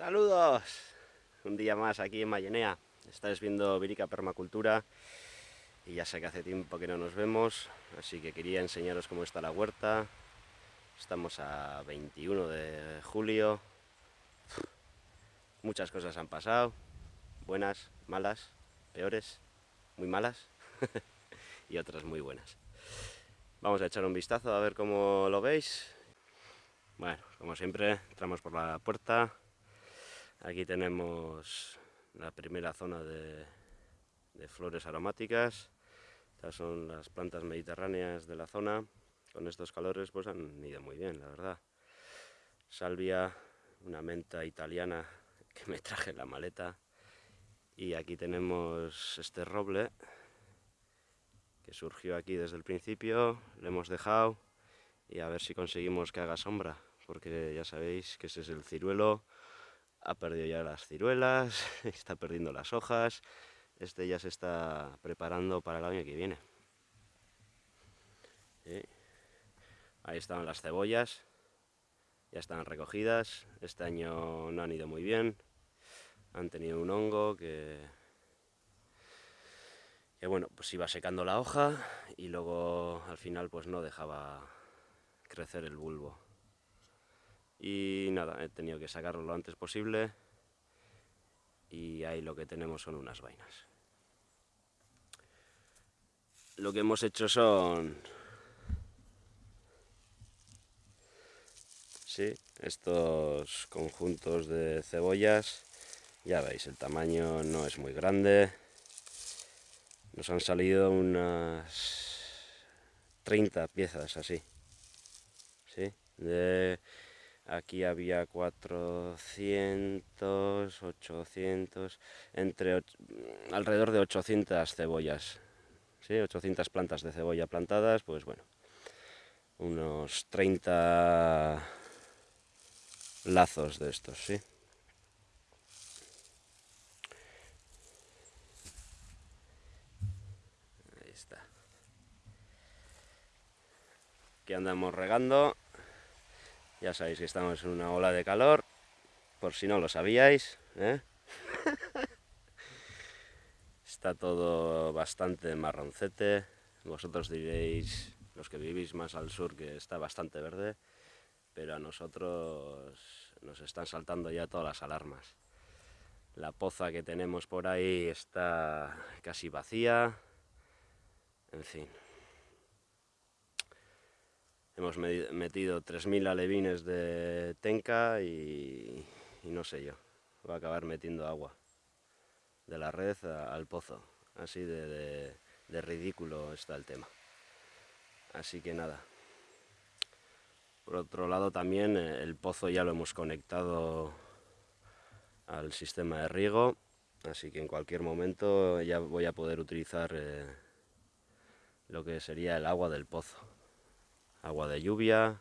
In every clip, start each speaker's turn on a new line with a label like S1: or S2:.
S1: Saludos, un día más aquí en Mayenea. Estáis viendo Virica Permacultura y ya sé que hace tiempo que no nos vemos, así que quería enseñaros cómo está la huerta. Estamos a 21 de julio. Muchas cosas han pasado, buenas, malas, peores, muy malas y otras muy buenas. Vamos a echar un vistazo a ver cómo lo veis. Bueno, como siempre, entramos por la puerta. Aquí tenemos la primera zona de, flores aromáticas. Estas son las plantas mediterráneas de la zona. Con estos calores pues han ido muy bien, la verdad. Salvia, una menta italiana que me traje en la maleta. Y aquí tenemos este roble que surgió aquí desde el principio. Le hemos dejado y a ver si conseguimos que haga sombra, porque ya sabéis que ese es el ciruelo ha perdido ya las ciruelas, está perdiendo las hojas, este ya se está preparando para el año que viene. Ahí están las cebollas, ya están recogidas, este año no han ido muy bien, han tenido un hongo que, que bueno, pues iba secando la hoja y luego al final pues no dejaba crecer el bulbo y nada, he tenido que sacarlo lo antes posible y ahí lo que tenemos son unas vainas. Lo que hemos hecho son... Sí, estos conjuntos de cebollas, ya veis, el tamaño no es muy grande. Nos han salido unas 30 piezas así. ¿Sí? De Aquí había 400, 800, entre alrededor de 800 cebollas, ¿sí? 800 plantas de cebolla plantadas, pues bueno, unos 30 lazos de estos, ¿sí? Ahí está. Aquí andamos regando ya sabéis que estamos en una ola de calor, por si no lo sabíais. ¿eh? Está todo bastante marroncete. Vosotros diréis, los que vivís más al sur, que está bastante verde, pero a nosotros nos están saltando ya todas las alarmas. La poza que tenemos por ahí está casi vacía. En fin, Hemos metido 3.000 alevines de tenca y, no sé yo, va a acabar metiendo agua de la red al pozo. Así de, ridículo está el tema. Así que nada. Por otro lado también eh, el pozo ya lo hemos conectado al sistema de riego, así que en cualquier momento ya voy a poder utilizar eh, lo que sería el agua del pozo agua de lluvia,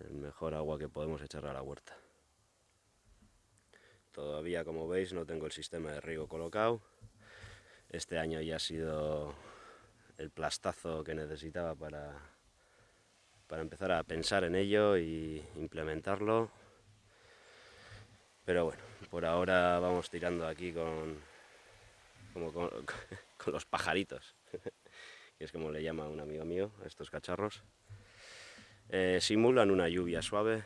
S1: el mejor agua que podemos echar a la huerta. Todavía, como veis, no tengo el sistema de riego colocado. Este año ya ha sido el plastazo que necesitaba para, para empezar a pensar en ello y implementarlo. Pero bueno, por ahora vamos tirando aquí con, con los pajaritos es como le llama un amigo mío a estos cacharros, eh, simulan una lluvia suave,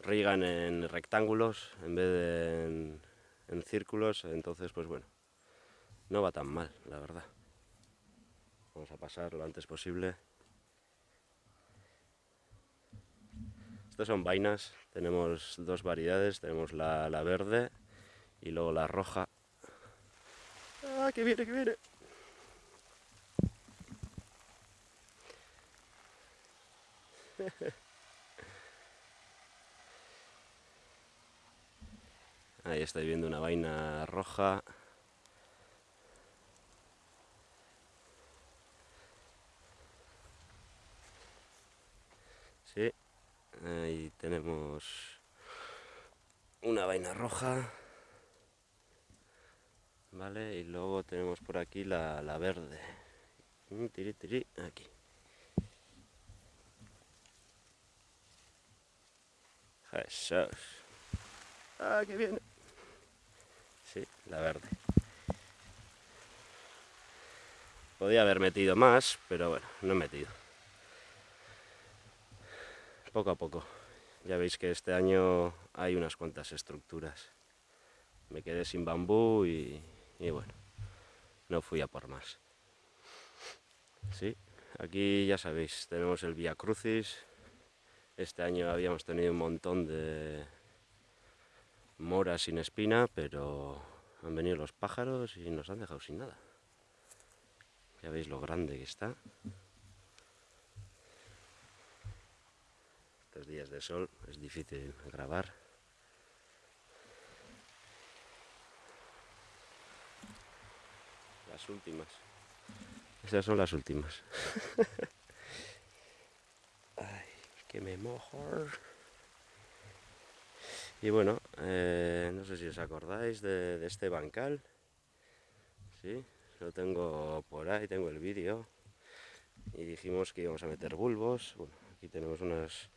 S1: rigan en rectángulos en vez de en, en círculos, entonces pues bueno, no va tan mal, la verdad. Vamos a pasar lo antes posible. Estas son vainas, tenemos dos variedades, tenemos la, la verde y luego la roja. ¡Ah, que viene, que viene! Ahí estoy viendo una vaina roja. Sí, ahí tenemos una vaina roja. Vale, y luego tenemos por aquí la, la verde. Mm, tiri, tiri, aquí. Eso es. Ah, qué bien. Sí, la verde. Podía haber metido más, pero bueno, no he metido. Poco a poco. Ya veis que este año hay unas cuantas estructuras. Me quedé sin bambú y, y bueno, no fui a por más. Sí, aquí ya sabéis, tenemos el Via Crucis. Este año habíamos tenido un montón de moras sin espina, pero han venido los pájaros y nos han dejado sin nada. Ya veis lo grande que está. Estos días de sol es difícil grabar. Las últimas. Esas son las últimas. Me mojo. Y bueno, eh, no sé si os acordáis de, de este bancal. ¿Sí? Lo tengo por ahí, tengo el vídeo. Y dijimos que íbamos a meter bulbos. Bueno, aquí tenemos unas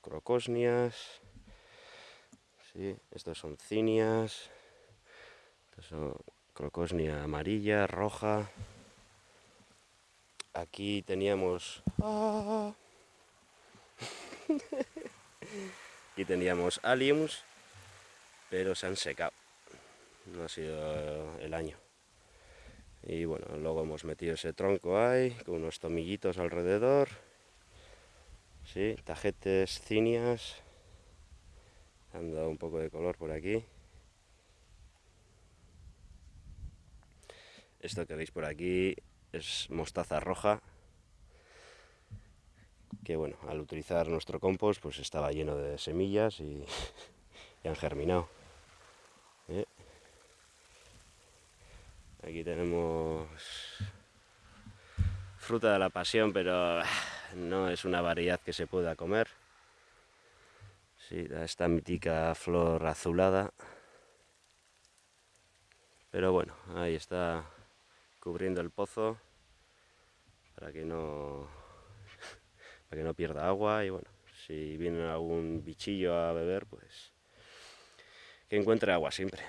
S1: crocosnias. Sí, estos son cinias. Estos son crocosnia amarilla, roja. Aquí teníamos... ¡Ah! Aquí teníamos aliums, pero se han secado. No ha sido el año. Y bueno, luego hemos metido ese tronco ahí, con unos tomillitos alrededor. Sí, tajetes, cinias. Han dado un poco de color por aquí. Esto que veis por aquí es mostaza roja. Que bueno, al utilizar nuestro compost pues estaba lleno de semillas y, han germinado. ¿Eh? Aquí tenemos fruta de la pasión, pero no es una variedad que se pueda comer. Sí, esta mítica flor azulada. Pero bueno, ahí está cubriendo el pozo para que no para que no pierda agua y bueno, si viene algún bichillo a beber, pues que encuentre agua siempre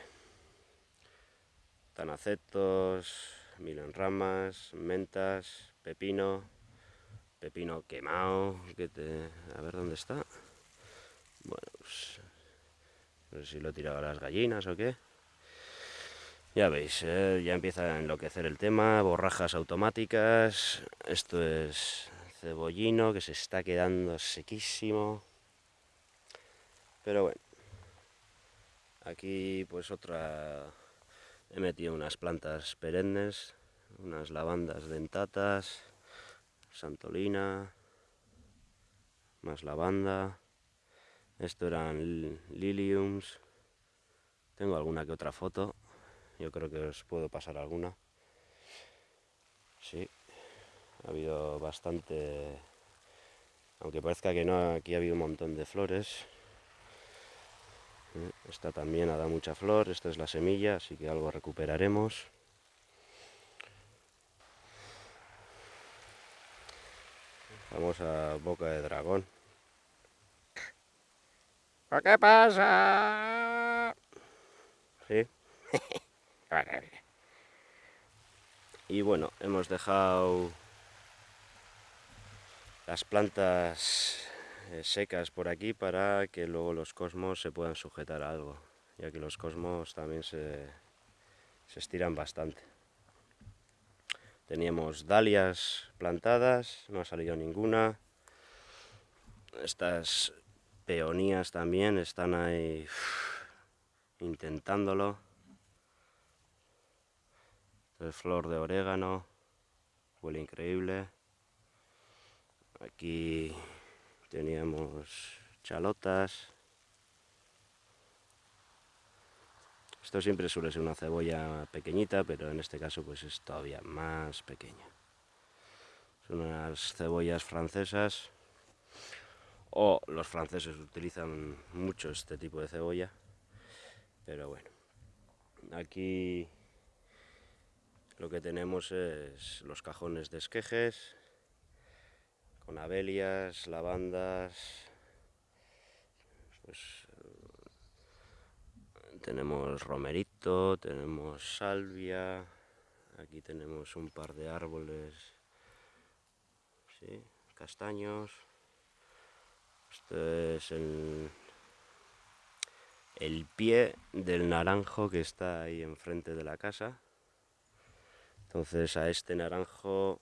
S1: tanacetos, milo en ramas, mentas, pepino, pepino quemado, que te... a ver dónde está. Bueno, pues, no sé si lo he tirado a las gallinas o qué. Ya veis, eh, ya empieza a enloquecer el tema, borrajas automáticas, esto es cebollino que se está quedando sequísimo. Pero bueno, aquí pues otra He metido unas plantas perennes, unas lavandas dentatas, santolina, más lavanda. Esto eran liliums. Tengo alguna que otra foto. Yo creo que os puedo pasar alguna. Sí, ha habido bastante... Aunque parezca que no, aquí ha habido un montón de flores. Esta también ha dado mucha flor, esta es la semilla, así que algo recuperaremos. Vamos a boca de dragón. ¿Qué pasa? ¿Sí? y bueno, hemos dejado las plantas eh, secas por aquí para que luego los cosmos se puedan sujetar a algo, ya que los cosmos también se, se estiran bastante. Teníamos dalias plantadas, no ha salido ninguna. Estas peonías también están ahí intentándolo. Flor de orégano, huele increíble. Aquí teníamos chalotas. Esto siempre suele ser una cebolla pequeñita, pero en este caso pues es todavía más pequeña. Son unas cebollas francesas, o los franceses utilizan mucho este tipo de cebolla, pero bueno. Aquí lo que tenemos es los cajones de esquejes, con abelias, lavandas, pues tenemos romerito, tenemos salvia, aquí tenemos un par de árboles, castaños, este es el, el pie del naranjo que está ahí enfrente de la casa, entonces a este naranjo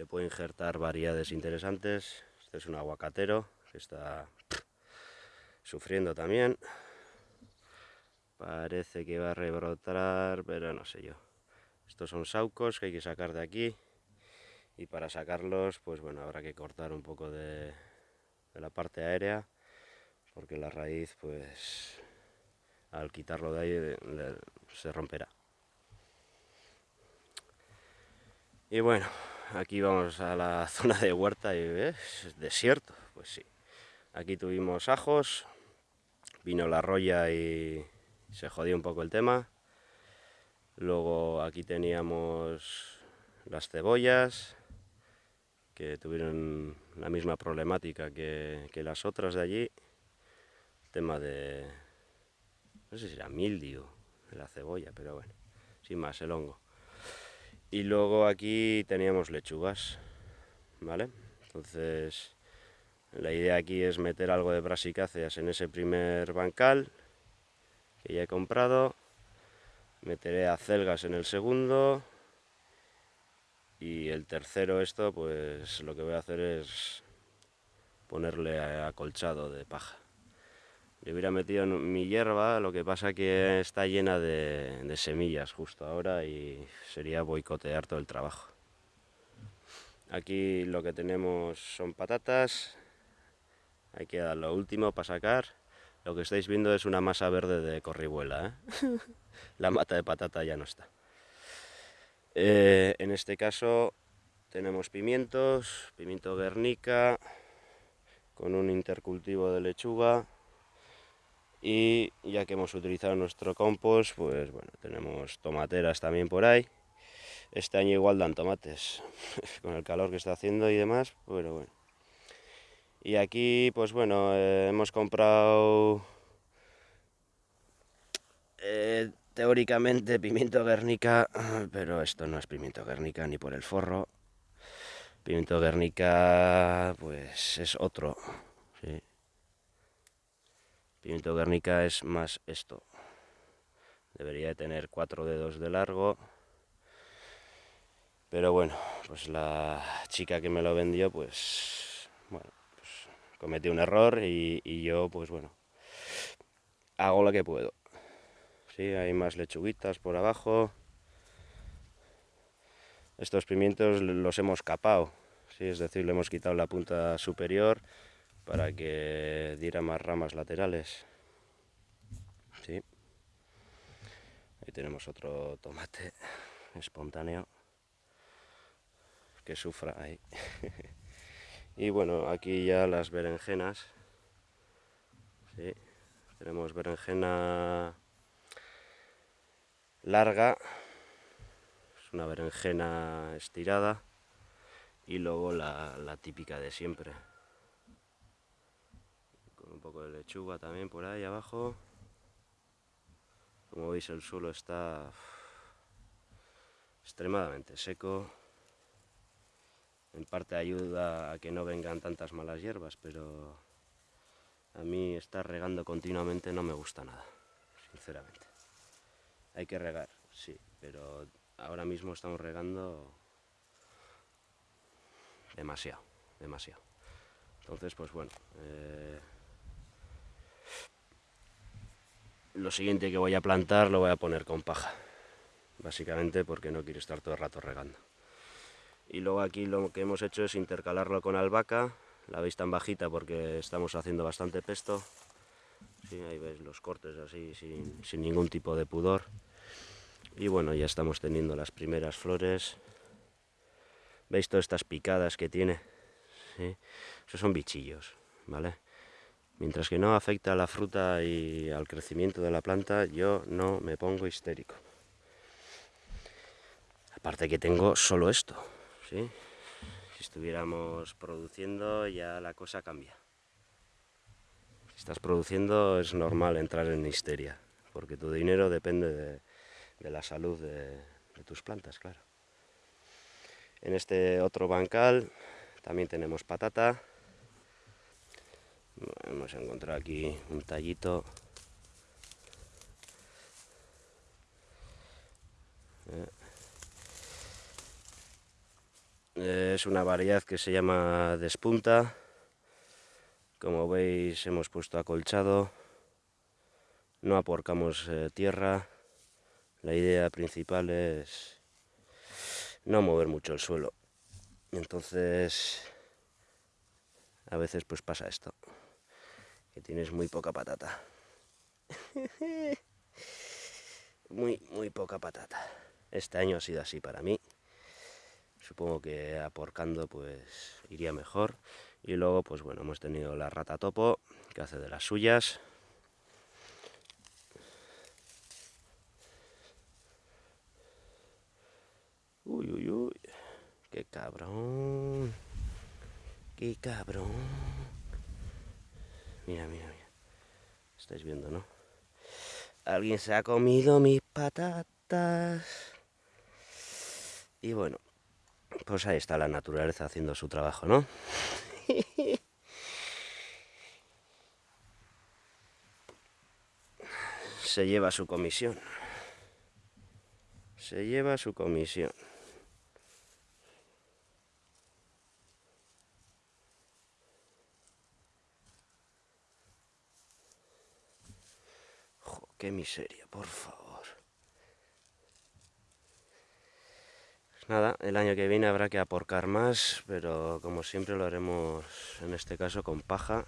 S1: le puedo injertar variedades interesantes, este es un aguacatero que está sufriendo también, Parece que va a rebrotar, pero no sé yo. Estos son saucos que hay que sacar de aquí. Y para sacarlos, pues bueno, habrá que cortar un poco de, la parte aérea. Porque la raíz, pues, al quitarlo de ahí, se romperá. Y bueno, aquí vamos a la zona de huerta y es desierto. Pues sí. Aquí tuvimos ajos, vino la roya y se jodió un poco el tema. Luego aquí teníamos las cebollas, que tuvieron la misma problemática que, las otras de allí. tema de, no sé si era mildio la cebolla, pero bueno, sin más, el hongo. Y luego aquí teníamos lechugas, ¿vale? Entonces, la idea aquí es meter algo de brasicáceas en ese primer bancal que ya he comprado. Meteré acelgas en el segundo. Y el tercero esto, pues lo que voy a hacer es ponerle acolchado de paja. Le hubiera metido mi hierba, lo que pasa que está llena de, de semillas justo ahora y sería boicotear todo el trabajo. Aquí lo que tenemos son patatas, hay que dar lo último para sacar lo que estáis viendo es una masa verde de corribuela. ¿eh? La mata de patata ya no está. Eh, en este caso tenemos pimientos, pimiento guernica, con un intercultivo de lechuga. Y ya que hemos utilizado nuestro compost, pues bueno, tenemos tomateras también por ahí. Este año igual dan tomates, con el calor que está haciendo y demás, pero bueno. Y aquí, pues bueno, eh, hemos comprado eh, teóricamente pimiento guernica, pero esto no es pimiento guernica ni por el forro. Pimiento guernica, pues es otro. ¿sí? Pimiento guernica es más esto. Debería de tener cuatro dedos de largo. Pero bueno, pues la chica que me lo vendió, pues bueno, cometí un error y, yo, pues bueno, hago lo que puedo. Sí, hay más lechuguitas por abajo. Estos pimientos los hemos capado, ¿sí? es decir, le hemos quitado la punta superior para que diera más ramas laterales. ¿Sí? Ahí tenemos otro tomate espontáneo que sufra ahí. Y bueno, aquí ya las berenjenas. Tenemos berenjena larga, es una berenjena estirada y luego la típica de siempre. Un poco de lechuga también por ahí abajo. Como veis el suelo está extremadamente seco en parte ayuda a que no vengan tantas malas hierbas, pero a mí estar regando continuamente no me gusta nada, sinceramente. Hay que regar, sí, pero ahora mismo estamos regando demasiado, demasiado. Entonces, pues bueno, eh, lo siguiente que voy a plantar lo voy a poner con paja, básicamente porque no quiero estar todo el rato regando. Y luego aquí lo que hemos hecho es intercalarlo con albahaca. La veis tan bajita porque estamos haciendo bastante pesto. Ahí veis los cortes así sin, ningún tipo de pudor. Y bueno ya estamos teniendo las primeras flores. Veis todas estas picadas que tiene ¿Sí? esos son bichillos vale mientras que no afecta a la fruta y al crecimiento de la planta yo no me pongo histérico aparte que tengo solo esto si estuviéramos produciendo ya la cosa cambia. Si estás produciendo es normal entrar en histeria, porque tu dinero depende de, la salud de, de tus plantas, claro. En este otro bancal también tenemos patata. Hemos encontrado aquí un tallito. Eh, es una variedad que se llama despunta. Como veis hemos puesto acolchado. No aporcamos eh, tierra. La idea principal es no mover mucho el suelo. Entonces, a veces pues pasa esto, tienes muy poca patata. muy, muy poca patata. Este año ha sido así para mí. Supongo que aporcando pues iría mejor. Y luego pues bueno, hemos tenido la rata topo, que hace de las suyas. Uy, uy, uy. Qué cabrón. Qué cabrón. Mira, mira, mira. Estáis viendo, ¿no? Alguien se ha comido mis patatas. Y bueno, pues ahí está la naturaleza haciendo su trabajo, ¿no? se lleva su comisión. Se lleva su comisión. Qué miseria, por favor. Pues nada, el año que viene habrá que aporcar más, pero como siempre lo haremos en este caso con paja.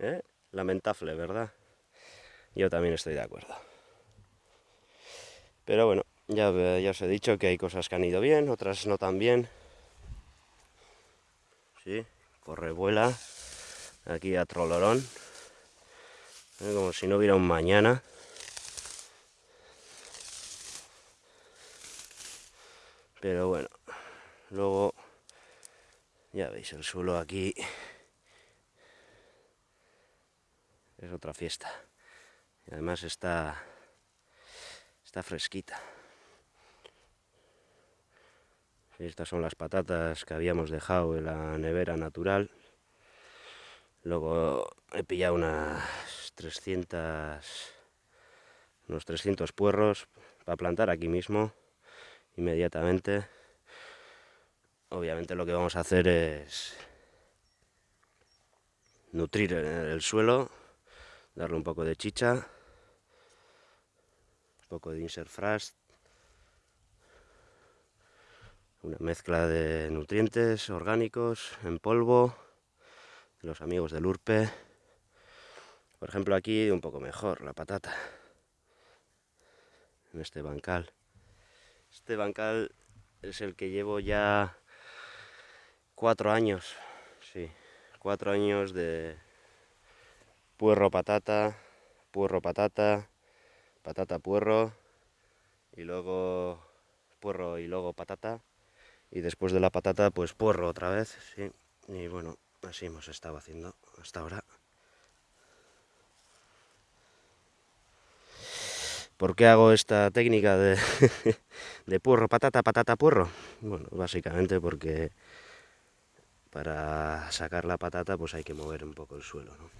S1: ¿Eh? Lamentable, ¿verdad? Yo también estoy de acuerdo. Pero bueno, ya, ya os he dicho que hay cosas que han ido bien, otras no tan bien. Sí, corre, vuela aquí a Trolorón, ¿eh? como si no hubiera un mañana. Pero bueno, luego ya veis el suelo aquí es otra fiesta. Y además está está fresquita. Estas son las patatas que habíamos dejado en la nevera natural. Luego he pillado unas 300, unos 300 puerros para plantar aquí mismo, inmediatamente. Obviamente lo que vamos a hacer es nutrir el suelo, darle un poco de chicha, un poco de insert frost, una mezcla de nutrientes orgánicos en polvo, los amigos del Urpe. Por ejemplo, aquí un poco mejor la patata. En este bancal. Este bancal es el que llevo ya cuatro años. Sí, cuatro años de puerro patata, puerro patata, patata puerro y luego puerro y luego patata y después de la patata pues puerro otra vez, sí. Y bueno, Así hemos estado haciendo hasta ahora. ¿Por qué hago esta técnica de, de puerro, patata, patata, puerro? Bueno, básicamente porque para sacar la patata pues hay que mover un poco el suelo, ¿no?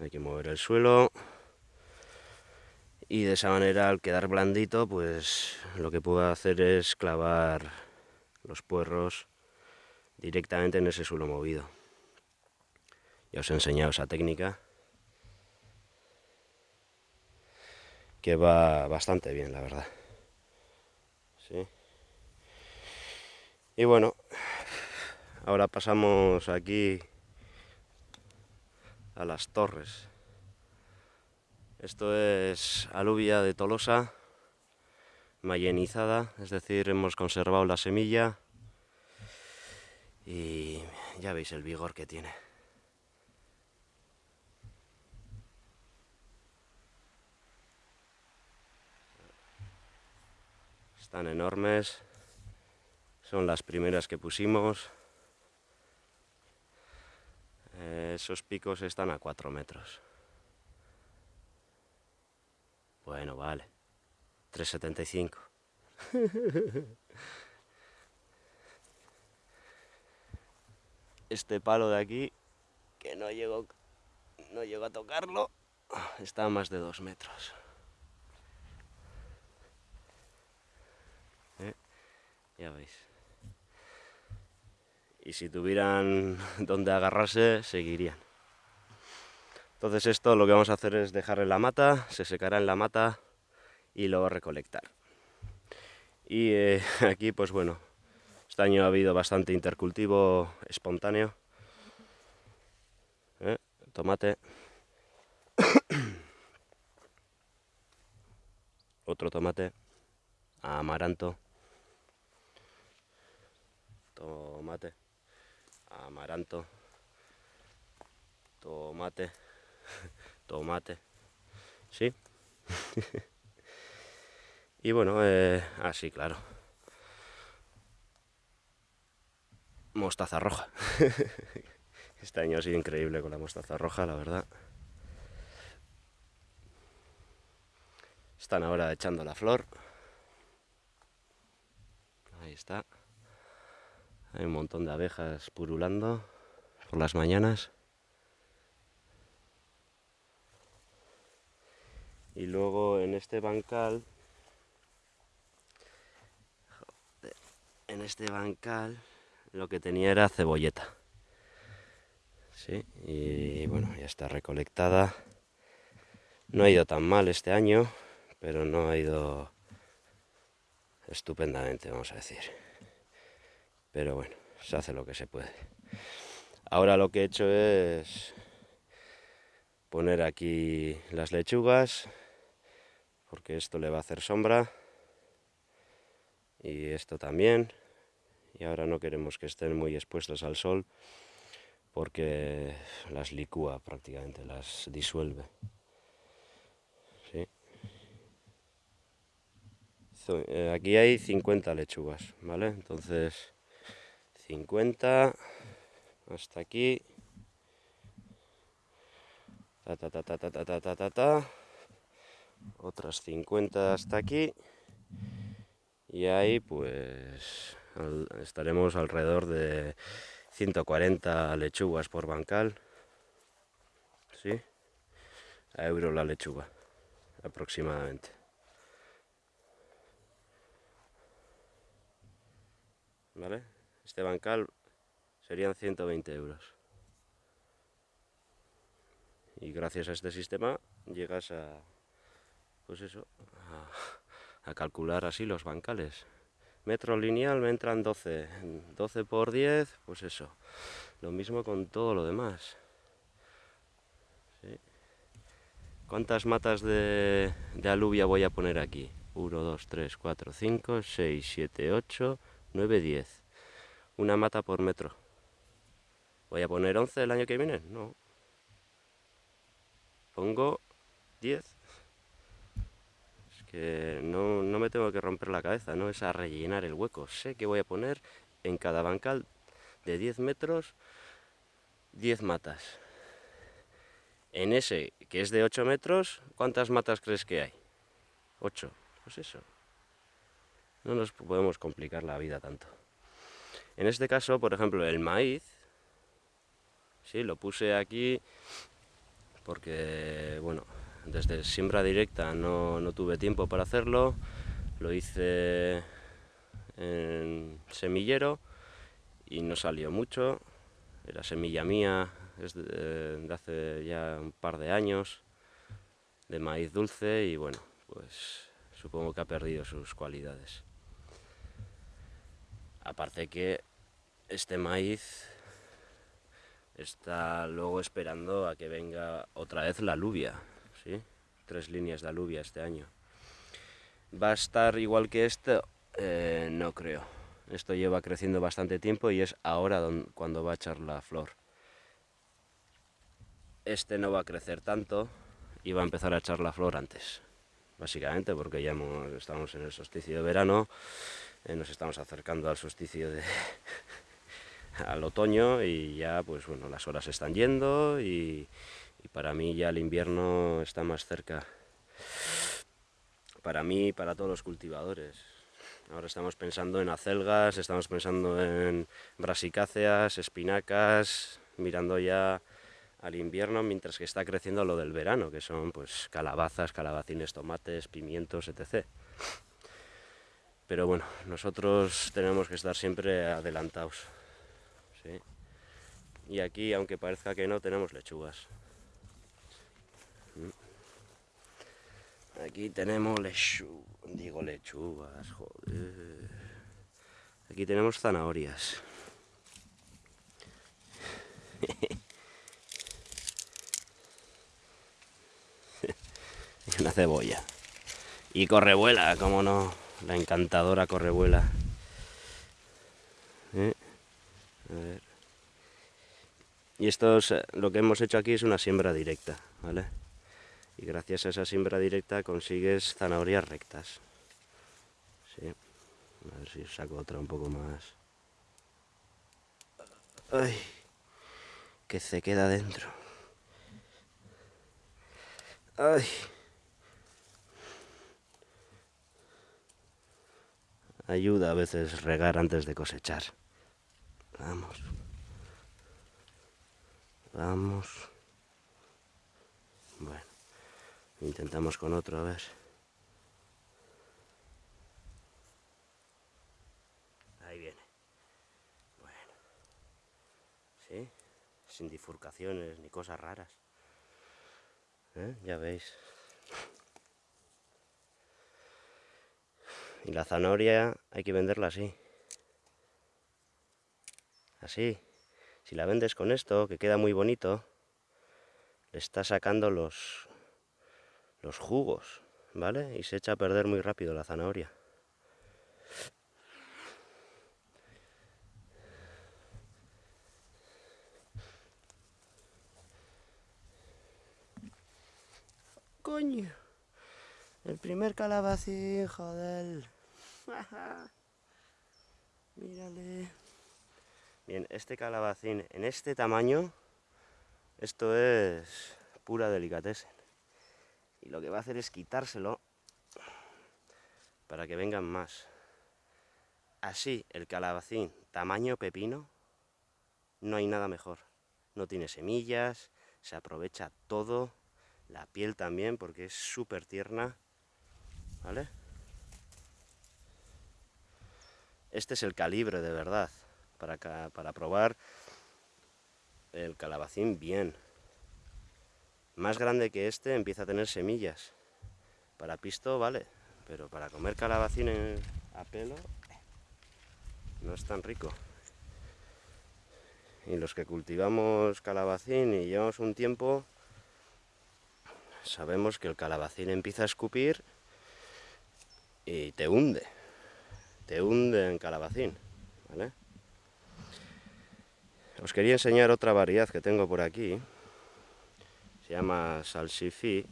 S1: Hay que mover el suelo y de esa manera al quedar blandito pues lo que puedo hacer es clavar los puerros directamente en ese suelo movido. Ya os he enseñado esa técnica que va bastante bien, la verdad. ¿Sí? Y bueno, ahora pasamos aquí a las torres. Esto es aluvia de Tolosa, mayenizada, es decir, hemos conservado la semilla y ya veis el vigor que tiene. Están enormes, Son las primeras que pusimos. Eh, esos picos están a 4 metros. Bueno, vale. 375. este palo de aquí, que no llego, no llego a tocarlo, está a más de 2 metros. ¿Eh? Ya veis. Y si tuvieran donde agarrarse, seguirían. Entonces esto lo que vamos a hacer es dejar en la mata, se secará en la mata y luego recolectar. Y eh, aquí pues bueno, este año ha habido bastante intercultivo espontáneo. ¿Eh? Tomate. Otro tomate. Amaranto. Tomate. Amaranto. Tomate. Tomate. ¿Sí? y bueno, eh, así, claro. Mostaza roja. este año ha sido increíble con la mostaza roja, la verdad. Están ahora echando la flor. Ahí está. Hay un montón de abejas purulando por las mañanas. Y luego en este bancal, en este bancal lo que tenía era cebolleta. Sí, y bueno, ya está recolectada. No ha ido tan mal este año, pero no ha ido estupendamente, vamos a decir. Pero bueno, se hace lo que se puede. Ahora lo que he hecho es poner aquí las lechugas, porque esto le va a hacer sombra, y esto también y ahora no queremos que estén muy expuestas al sol porque las licúa prácticamente, las disuelve. Eh, aquí hay 50 lechugas, ¿vale? Entonces, 50 hasta aquí. Ta, ta, ta, ta, ta, ta, ta, ta, ta. Otras 50 hasta aquí. Y ahí pues estaremos alrededor de 140 lechugas por bancal. ¿Sí? A euro la lechuga, aproximadamente. ¿Vale? Este bancal serían 120 euros. Y gracias a este sistema llegas a, pues eso, a calcular así los bancales metro lineal me entran 12, 12 por 10, pues eso, lo mismo con todo lo demás. ¿Cuántas matas de, de, alubia voy a poner aquí? 1, 2, 3, 4, 5, 6, 7, 8, 9, 10. Una mata por metro. ¿Voy a poner 11 el año que viene? No. Pongo 10 no, no, me tengo que romper la cabeza, no es a rellenar el hueco. Sé que voy a poner en cada bancal de 10 metros 10 matas. En ese, que es de 8 metros, ¿cuántas matas crees que hay? 8. Pues eso. No nos podemos complicar la vida tanto. En este caso, por ejemplo, el maíz, sí, lo puse aquí porque, bueno, desde siembra directa no, tuve tiempo para hacerlo, lo hice en semillero y no salió mucho, era semilla mía, es de, hace ya un par de años, de maíz dulce y bueno, pues supongo que ha perdido sus cualidades. Aparte que este maíz está luego esperando a que venga otra vez la lluvia, Tres líneas de aluvia este año. ¿Va a estar igual que este? Eh, no creo. Esto lleva creciendo bastante tiempo y es ahora cuando va a echar la flor. Este no va a crecer tanto y va a empezar a echar la flor antes. Básicamente porque ya estamos en el solsticio de verano, Eh, nos estamos acercando al solsticio de al otoño y ya pues bueno las horas están yendo y, y para mí ya el invierno está más cerca para mí y para todos los cultivadores ahora estamos pensando en acelgas estamos pensando en brasicáceas espinacas mirando ya al invierno mientras que está creciendo lo del verano que son pues calabazas calabacines tomates pimientos etc pero bueno, nosotros tenemos que estar siempre adelantados. Y aquí, aunque parezca que no, tenemos lechugas. Aquí tenemos lechugas, digo lechugas, joder. Aquí tenemos zanahorias. una cebolla. Y correvuela, como no la encantadora correvuela. ¿Eh? Y esto es, lo que hemos hecho aquí es una siembra directa, ¿vale? Y gracias a esa siembra directa consigues zanahorias rectas. Sí. A ver si saco otra un poco más. ¡Ay! Que se queda dentro. ¡Ay! ayuda a veces regar antes de cosechar. Vamos. Vamos. Bueno, intentamos con otro a ver. Ahí viene. Bueno. ¿Sí? Sin difurcaciones ni cosas raras. ¿Eh? Ya veis. Y la zanahoria hay que venderla así. Así. Si la vendes con esto, que queda muy bonito, le está sacando los, los jugos, ¿vale? Y se echa a perder muy rápido la zanahoria. Coño. El primer calabacín, joder. Mírale. Bien, este calabacín en este tamaño, esto es pura delicatessen. Y lo que va a hacer es quitárselo para que vengan más. Así, el calabacín tamaño pepino, no hay nada mejor. No tiene semillas, se aprovecha todo, la piel también porque es súper tierna, ¿vale? Este es el calibre de verdad, para, para probar el calabacín bien. Más grande que este empieza a tener semillas. Para pisto vale, pero para comer calabacín a pelo no es tan rico. Y los que cultivamos calabacín y llevamos un tiempo, sabemos que el calabacín empieza a escupir y te hunde te hunde en calabacín. Os quería enseñar otra variedad que tengo por aquí. Se llama salsifí.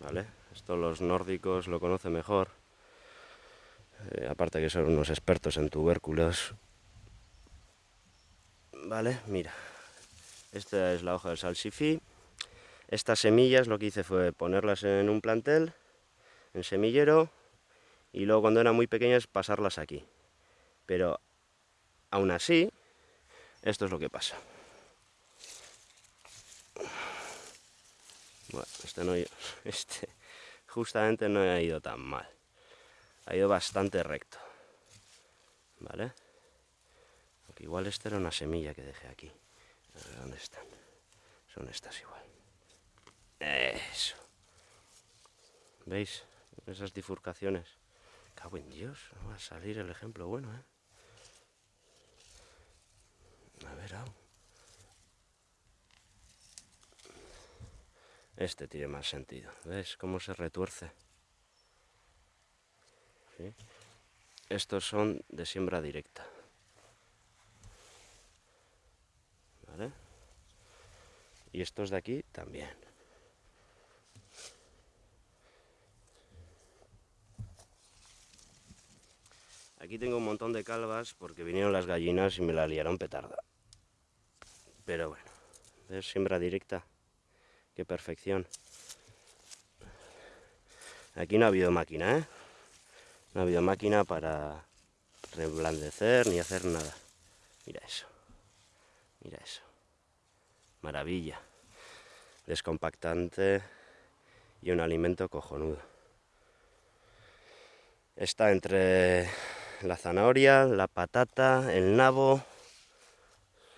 S1: ¿Vale? Esto los nórdicos lo conocen mejor. Eh, aparte que son unos expertos en tubérculos. Vale, mira. Esta es la hoja del salsifí. Estas semillas lo que hice fue ponerlas en un plantel, en semillero, y luego cuando eran muy pequeñas pasarlas aquí. Pero aún así, esto es lo que pasa. Bueno, este, no, este justamente no ha ido tan mal. Ha ido bastante recto. ¿Vale? Aunque igual esta era una semilla que dejé aquí. A ver, ¿dónde están? Son estas igual. Eso. ¿Veis? Esas bifurcaciones. Cago en Dios, va a salir el ejemplo bueno, ¿eh? A ver, Este tiene más sentido. ¿Ves cómo se retuerce? Estos son de siembra directa. ¿Vale? Y estos de aquí también. Aquí tengo un montón de calvas porque vinieron las gallinas y me la liaron petarda. Pero bueno, es siembra directa. Qué perfección. Aquí no ha habido máquina, ¿eh? No ha habido máquina para reblandecer ni hacer nada. Mira eso. Mira eso. Maravilla. Descompactante y un alimento cojonudo. Está entre la zanahoria, la patata, el nabo.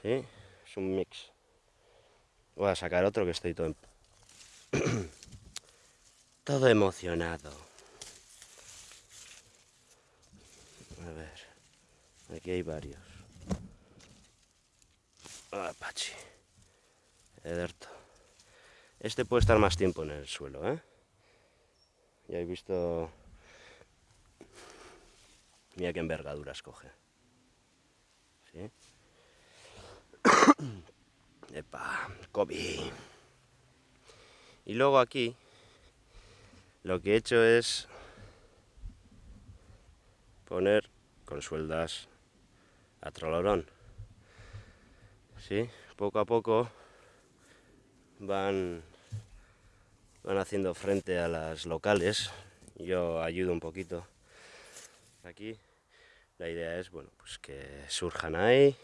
S1: ¿Sí? Es un mix. Voy a sacar otro que estoy todo... todo emocionado. A ver, aquí hay varios. Apache. Ederto. Este puede estar más tiempo en el suelo, ¿eh? Ya he visto... Mira qué envergaduras coge. ¿Sí? Epa, Kobe. Y luego aquí lo que he hecho es poner con sueldas a trolorón. ¿Sí? Poco a poco van, van haciendo frente a las locales. Yo ayudo un poquito aquí. La idea es bueno, pues que surjan ahí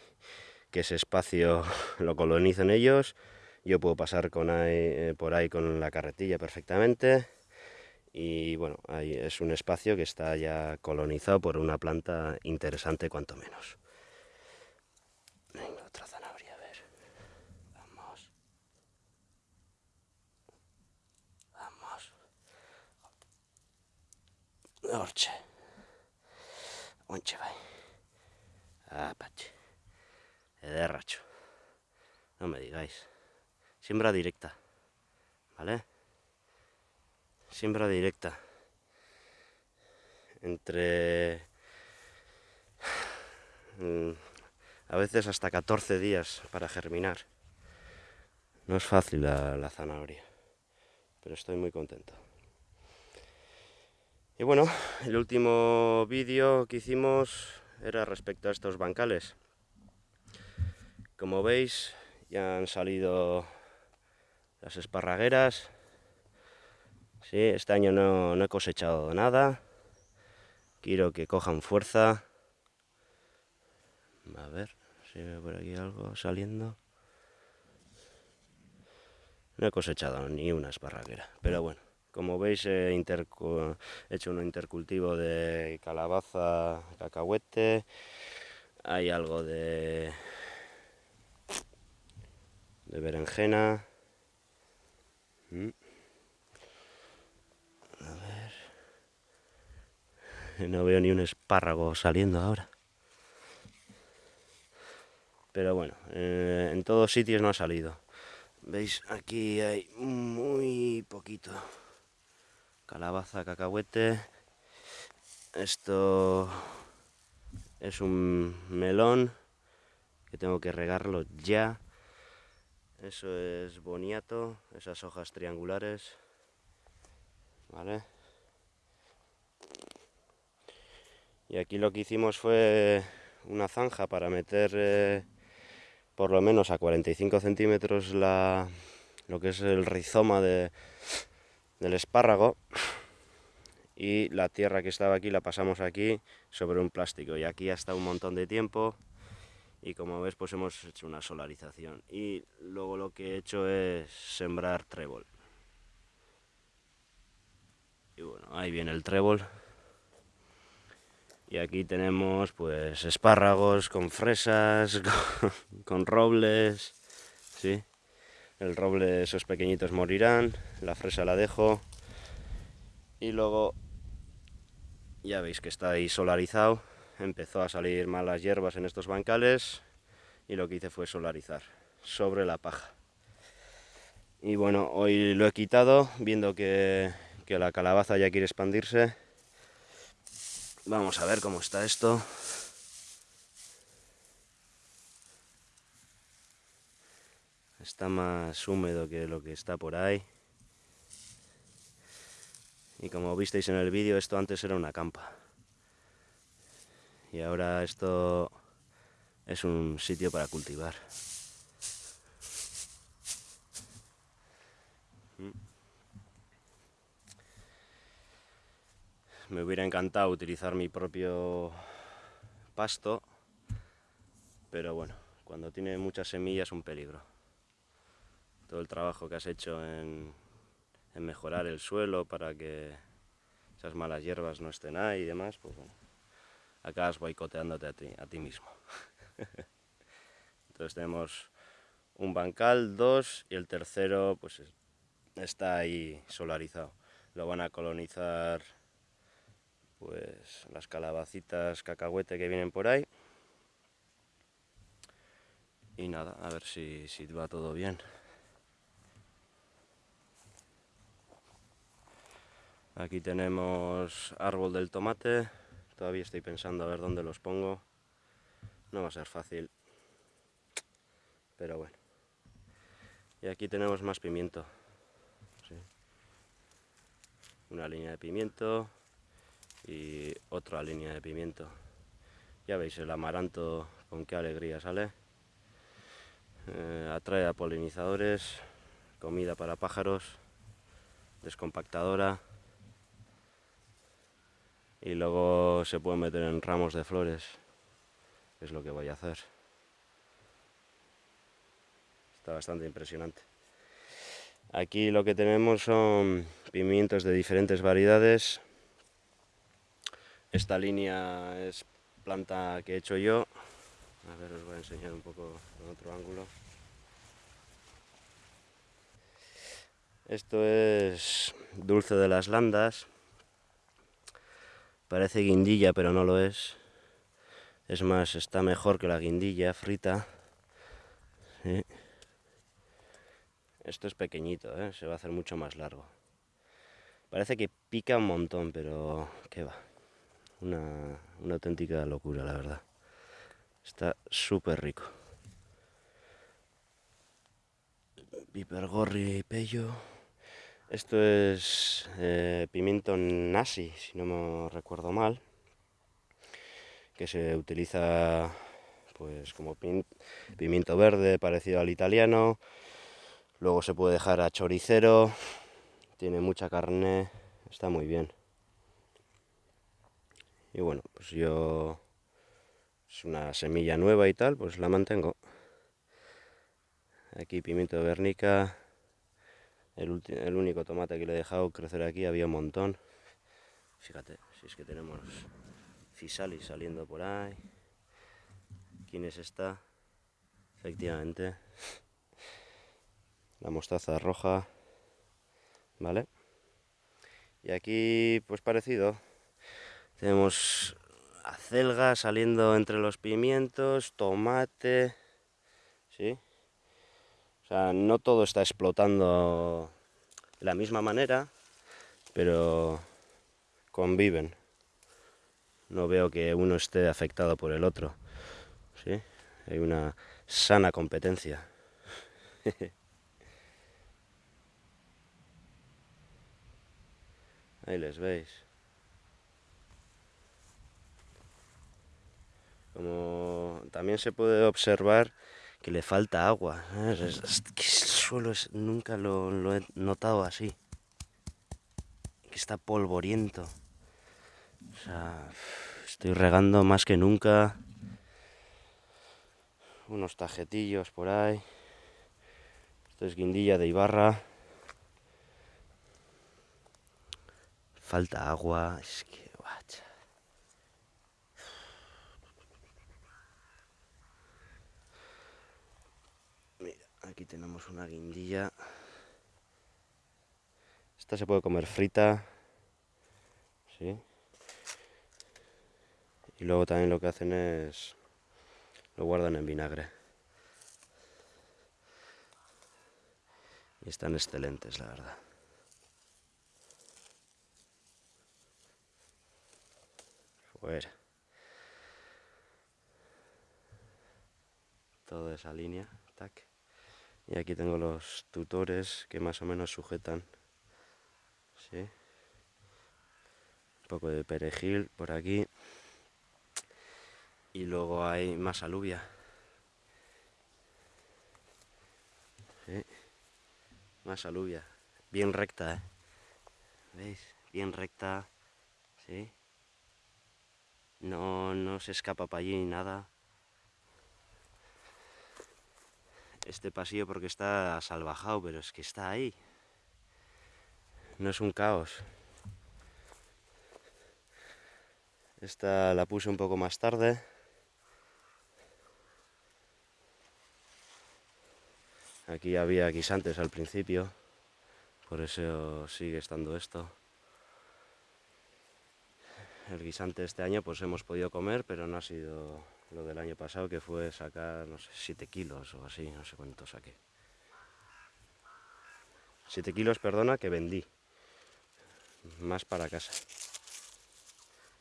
S1: que ese espacio lo colonicen ellos. Yo puedo pasar eh, por ahí con la carretilla perfectamente. Y bueno, ahí es un espacio que está ya colonizado por una planta interesante cuanto menos. Venga, otra zanahoria, a ver. Vamos. Vamos. Orche. Onche, vai. Apache de racho. No me digáis. Siembra directa. ¿Vale? Siembra directa. Entre... Mm, a veces hasta 14 días para germinar. No es fácil la, la zanahoria. Pero estoy muy contento. Y bueno, el último vídeo que hicimos era respecto a estos bancales. Como veis, ya han salido las esparragueras. Sí, este año no, he cosechado nada. Quiero que cojan fuerza. A ver si ve por aquí algo saliendo. No he cosechado ni una esparraguera, pero bueno. Como veis he, hecho un intercultivo de calabaza, cacahuete. Hay algo de de berenjena. Mm. A ver. No veo ni un espárrago saliendo ahora. Pero bueno, eh, en todos sitios no ha salido. ¿Veis? Aquí hay muy poquito. Calabaza, cacahuete. Esto es un melón que tengo que regarlo ya eso es boniato, esas hojas triangulares. ¿Vale? Y aquí lo que hicimos fue una zanja para meter eh, por lo menos a 45 centímetros la, lo que es el rizoma de, del espárrago. Y la tierra que estaba aquí la pasamos aquí sobre un plástico. Y aquí hasta un montón de tiempo. Y como ves pues hemos hecho una solarización. Y luego lo que he hecho es sembrar trébol. Y bueno ahí viene el trébol y aquí tenemos pues espárragos con fresas con, robles ¿sí? el roble esos pequeñitos morirán la fresa la dejo y luego ya veis que está ahí solarizado empezó a salir malas hierbas en estos bancales y lo que hice fue solarizar sobre la paja. Y bueno, hoy lo he quitado, viendo que, que la calabaza ya quiere expandirse. Vamos a ver cómo está esto. Está más húmedo que lo que está por ahí. Y como visteis en el vídeo, esto antes era una campa. Y ahora esto es un sitio para cultivar. Me hubiera encantado utilizar mi propio pasto, pero bueno, cuando tiene muchas semillas es un peligro. Todo el trabajo que has hecho en, mejorar el suelo para que esas malas hierbas no estén ahí y demás, pues bueno, acabas boicoteándote a ti, a ti mismo. Entonces tenemos un bancal, dos, y el tercero pues está ahí solarizado. Lo van a colonizar pues las calabacitas cacahuete que vienen por ahí. Y nada, a ver si, si va todo bien. Aquí tenemos árbol del tomate. Todavía estoy pensando a ver dónde los pongo. No va a ser fácil. Pero bueno. Y aquí tenemos más pimiento. Una línea de pimiento y otra línea de pimiento. Ya veis el amaranto con qué alegría sale. Eh, atrae a polinizadores, comida para pájaros, descompactadora y luego se puede meter en ramos de flores, es lo que voy a hacer. Está bastante impresionante. Aquí lo que tenemos son pimientos de diferentes variedades. Esta línea es planta que he hecho yo. A ver, os voy a enseñar un poco en otro ángulo. Esto es dulce de las landas. Parece guindilla, pero no lo es. Es más, está mejor que la guindilla frita. Esto es pequeñito, ¿eh? se va a hacer mucho más largo. Parece que pica un montón, pero qué va. Una, auténtica locura, la verdad. Está súper rico. Pipergorri y pello. Esto es eh, pimiento nasi, si no me recuerdo mal, que se utiliza pues como pimiento verde parecido al italiano. Luego se puede dejar a choricero, tiene mucha carne, está muy bien. Y bueno, pues yo es una semilla nueva y tal, pues la mantengo. Aquí pimiento de vernica, el, único tomate que le he dejado crecer aquí había un montón. Fíjate, si es que tenemos fisalis saliendo por ahí. ¿Quién es esta? Efectivamente. La mostaza roja. ¿Vale? Y aquí, pues parecido. Tenemos acelga saliendo entre los pimientos, tomate. ¿Sí? O sea, no todo está explotando de la misma manera, pero conviven. No veo que uno esté afectado por el otro. ¿sí? Hay una sana competencia. Ahí les veis. Como también se puede observar que le falta agua. el suelo nunca lo, he notado así. Que está polvoriento. O sea, estoy regando más que nunca. Unos tajetillos por ahí. Esto es guindilla de Ibarra. Falta agua. Es que Aquí tenemos una guindilla. Esta se puede comer frita. ¿sí? Y luego también lo que hacen es... Lo guardan en vinagre. Y están excelentes, la verdad. Fuera. Toda esa línea. Y aquí tengo los tutores que más o menos sujetan. ¿sí? Un poco de perejil por aquí. Y luego hay más alubia. Más alubia. Bien recta, ¿eh? ¿Veis? Bien recta. ¿Sí? No, no se escapa para allí nada. Este pasillo porque está salvajado, pero es que está ahí. No es un caos. Esta la puse un poco más tarde. Aquí había guisantes al principio, por eso sigue estando esto. El guisante este año pues hemos podido comer, pero no ha sido lo del año pasado, que fue sacar, no sé, 7 kilos o así, no sé cuánto saqué. 7 kilos, perdona, que vendí. Más para casa.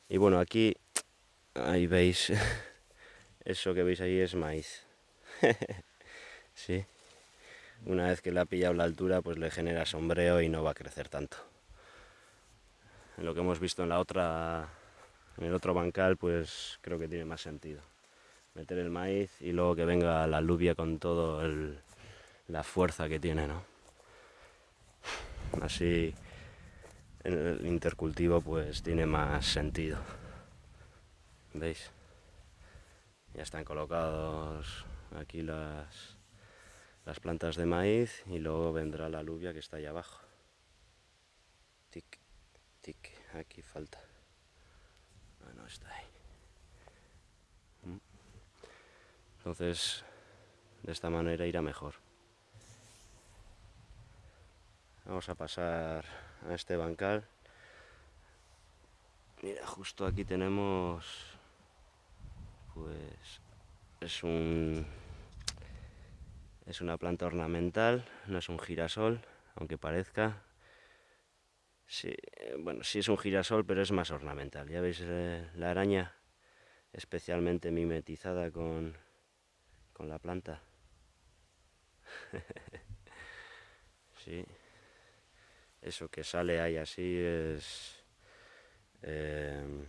S1: Y bueno, aquí, ahí veis, eso que veis ahí es maíz. sí. Una vez que le ha pillado la altura, pues le genera sombreo y no va a crecer tanto. Lo que hemos visto en la otra, en el otro bancal, pues creo que tiene más sentido. Meter el maíz y luego que venga la alubia con todo la fuerza que tiene, ¿no? Así el intercultivo pues tiene más sentido. ¿Veis? Ya están colocados aquí las las plantas de maíz y luego vendrá la alubia que está ahí abajo. Tic, tic, aquí falta. Ah, no está ahí. Mm. Entonces, de esta manera irá mejor. Vamos a pasar a este bancal. Mira, justo aquí tenemos, pues, es un es una planta ornamental, no es un girasol, aunque parezca. Sí, bueno, sí es un girasol, pero es más ornamental. Ya veis eh, la araña especialmente mimetizada con, con la planta. sí. Eso que sale ahí así es... Eh,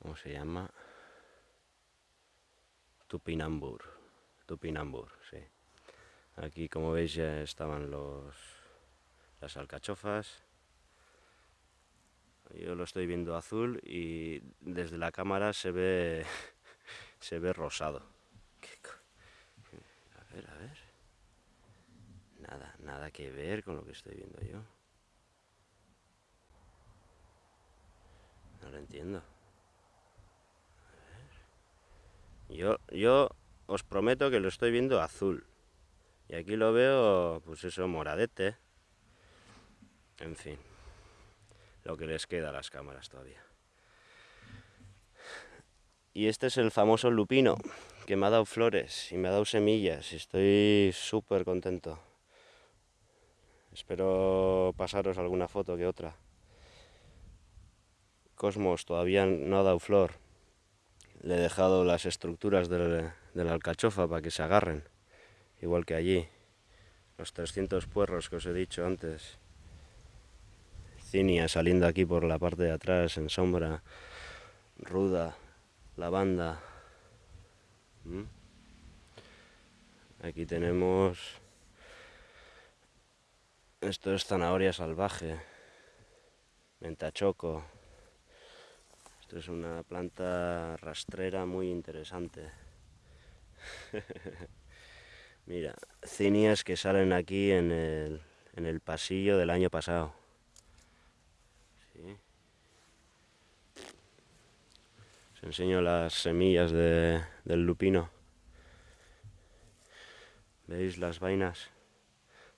S1: ¿Cómo se llama? Tupinambur. Tupinambur, sí. Aquí, como veis, ya estaban los, las alcachofas. Yo lo estoy viendo azul y desde la cámara se ve, se ve rosado. A ver, a ver. Nada, nada que ver con lo que estoy viendo yo. No lo entiendo. Yo, yo os prometo que lo estoy viendo azul. Y aquí lo veo, pues eso, moradete. En fin, lo que les queda a las cámaras todavía. Y este es el famoso lupino, que me ha dado flores y me ha dado semillas. Y estoy súper contento. Espero pasaros alguna foto que otra. Cosmos todavía no ha dado flor, le he dejado las estructuras de la alcachofa para que se agarren, igual que allí. Los 300 puerros que os he dicho antes. Cinia saliendo aquí por la parte de atrás en sombra. Ruda, lavanda. ¿Mm? Aquí tenemos... Esto es zanahoria salvaje. Mentachoco es una planta rastrera muy interesante. Mira, cinias que salen aquí en el, en el pasillo del año pasado. Enseño las semillas de, del lupino. ¿Veis las vainas?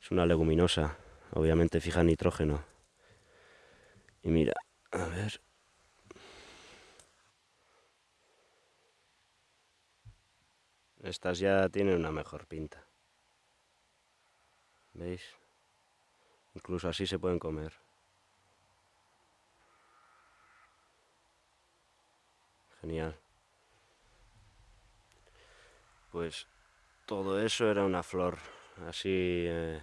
S1: Es una leguminosa, obviamente fija nitrógeno. Y mira, a ver, Estas ya tienen una mejor pinta. ¿Veis? Incluso así se pueden comer. Pues todo eso era una flor, así eh,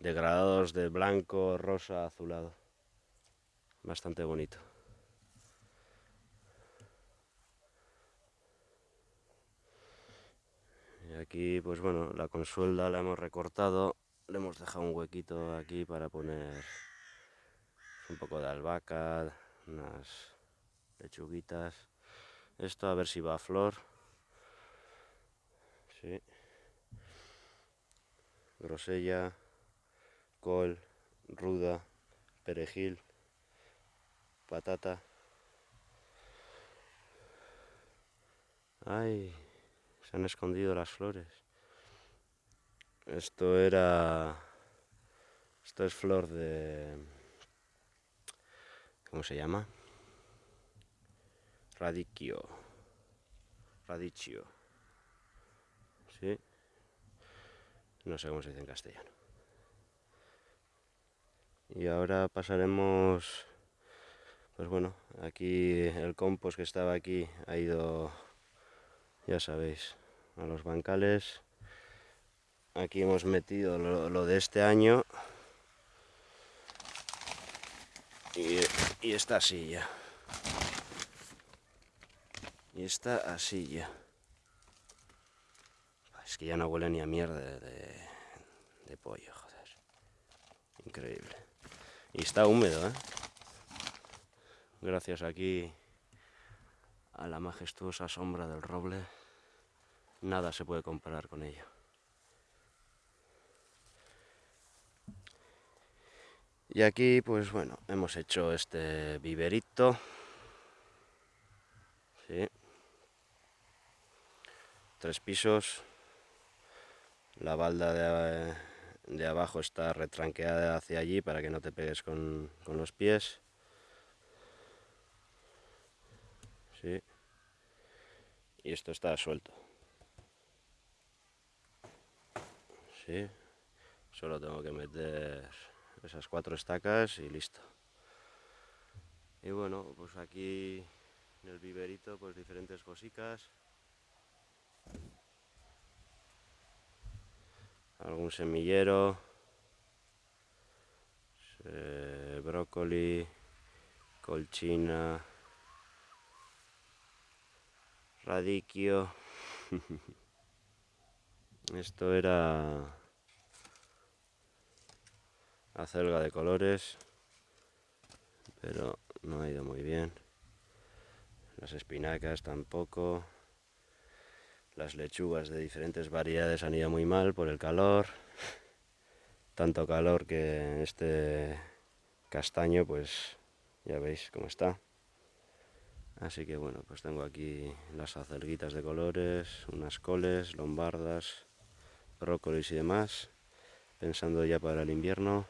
S1: degradados de blanco, rosa, azulado. Bastante bonito. Y aquí, pues bueno, la consuelda la hemos recortado, le hemos dejado un huequito aquí para poner un poco de albahaca, unas lechuguitas. Esto a ver si va a flor. Sí. Grosella, col, ruda, perejil, patata. Ay, se han escondido las flores. Esto era... Esto es flor de... ¿Cómo se llama? Radicchio. Radicchio. ¿Sí? No sé cómo se dice en castellano. Y ahora pasaremos... Pues bueno, aquí el compost que estaba aquí ha ido ya sabéis, a los bancales. Aquí hemos metido lo, de este año. Y, y esta silla. Y esta así ya. Es que ya no huele ni a mierda de, de pollo, joder. Increíble. Y está húmedo, ¿eh? Gracias aquí a la majestuosa sombra del roble, nada se puede comparar con ello. Y aquí, pues bueno, hemos hecho este viverito. Sí. Tres pisos. La balda de, de, abajo está retranqueada hacia allí para que no te pegues con, con los pies. Sí. Y esto está suelto. Sí. Solo tengo que meter esas cuatro estacas y listo. Y bueno, pues aquí en el viverito pues diferentes cositas. Algún semillero. brócoli, colchina, Radiquio. Esto era acelga de colores, pero no ha ido muy bien. Las espinacas tampoco. Las lechugas de diferentes variedades han ido muy mal por el calor. Tanto calor que este castaño, pues ya veis cómo está. Así que bueno, pues tengo aquí las acelguitas de colores, unas coles, lombardas, brócolis y demás, pensando ya para el invierno.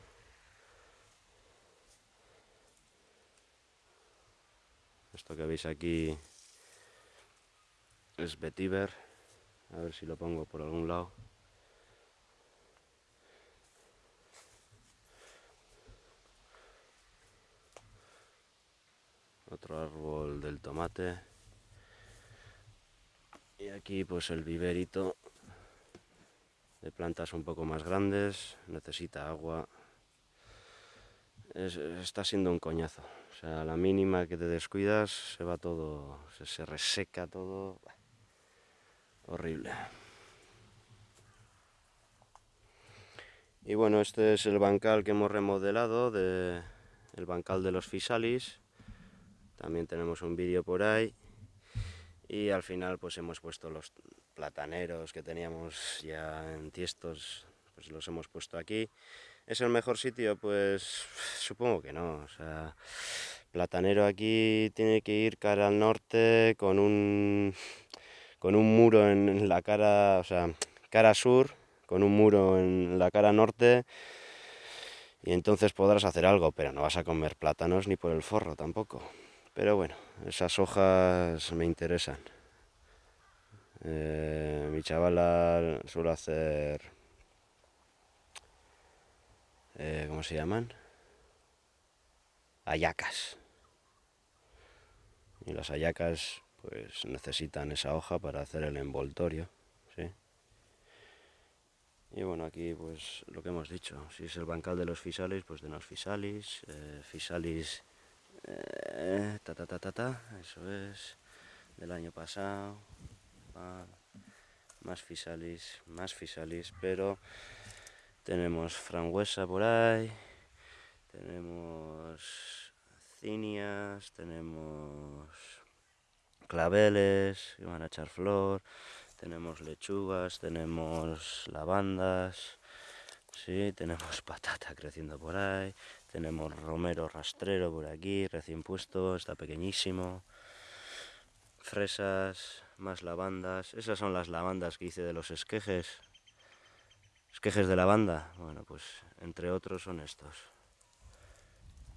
S1: Esto que veis aquí es vetiver, a ver si lo pongo por algún lado. otro árbol del tomate. Y aquí pues el viverito de plantas un poco más grandes. Necesita agua. Está siendo un coñazo. O sea la mínima que te descuidas se va todo se, reseca todo horrible. Y bueno este es el bancal que hemos remodelado de el bancal de los fisalis también tenemos un vídeo por ahí. Y al final pues hemos puesto los plataneros que teníamos ya en tiestos pues los hemos puesto aquí. ¿es el mejor sitio? pues supongo que no. O sea platanero aquí tiene que ir cara al norte con un con un muro en la cara o sea cara sur con un muro en la cara norte y entonces podrás hacer algo pero no vas a comer plátanos ni por el forro tampoco pero bueno, esas hojas me interesan. Eh, mi chavala suele hacer... Eh, ¿Cómo se llaman? Ayacas. Y las ayacas pues necesitan esa hoja para hacer el envoltorio. ¿sí? Y bueno, aquí pues lo que hemos dicho, si es el bancal de los fisalis, pues de los fisalis, eh, fisalis eh, ta, ta, ta, ta, ta, eso es, del año pasado. más fisalis, más fisalis, pero tenemos frangüesa por ahí, tenemos cinias, tenemos claveles que van a echar flor, tenemos lechugas, tenemos lavandas, sí, tenemos patata creciendo por ahí, tenemos romero rastrero por aquí, recién puesto, está pequeñísimo, fresas, más lavandas, esas son las lavandas que hice de los esquejes, esquejes de lavanda, bueno pues entre otros son estos.